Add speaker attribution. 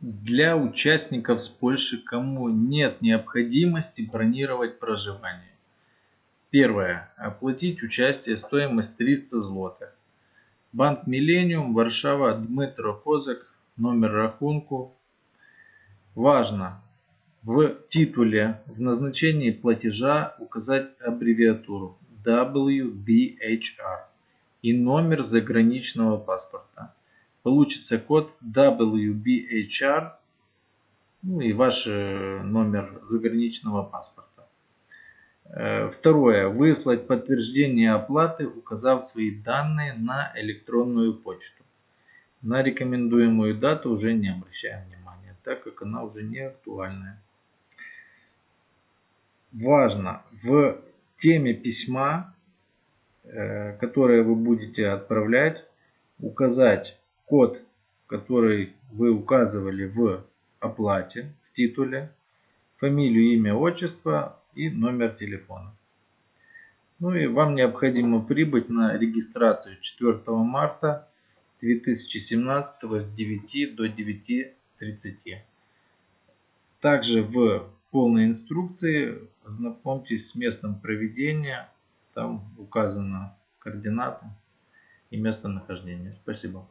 Speaker 1: Для участников с Польши, кому нет необходимости бронировать проживание. Первое. Оплатить участие стоимость 300 злотых. Банк Миллениум, Варшава, Дмитро Козак, номер рахунку. Важно в титуле в назначении платежа указать аббревиатуру WBHR и номер заграничного паспорта получится код WBHR ну и ваш э, номер заграничного паспорта. Э, второе. Выслать подтверждение оплаты, указав свои данные на электронную почту. На рекомендуемую дату уже не обращаем внимания, так как она уже не актуальная. Важно в теме письма, э, которое вы будете отправлять, указать код, который вы указывали в оплате, в титуле, фамилию, имя, отчество и номер телефона. Ну и вам необходимо прибыть на регистрацию 4 марта 2017 с 9 до 9.30. Также в полной инструкции ознакомьтесь с местом проведения. Там указана координата и местонахождение. Спасибо.